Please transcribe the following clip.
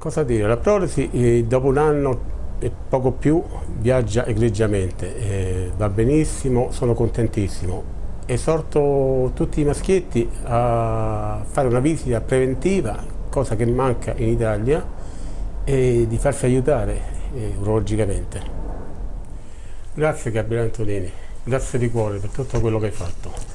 Cosa dire? La prolesi eh, dopo un anno e poco più viaggia egregiamente, eh, va benissimo, sono contentissimo. Esorto tutti i maschietti a fare una visita preventiva, cosa che manca in Italia, e di farsi aiutare eh, urologicamente. Grazie Gabriele Antonini, grazie di cuore per tutto quello che hai fatto.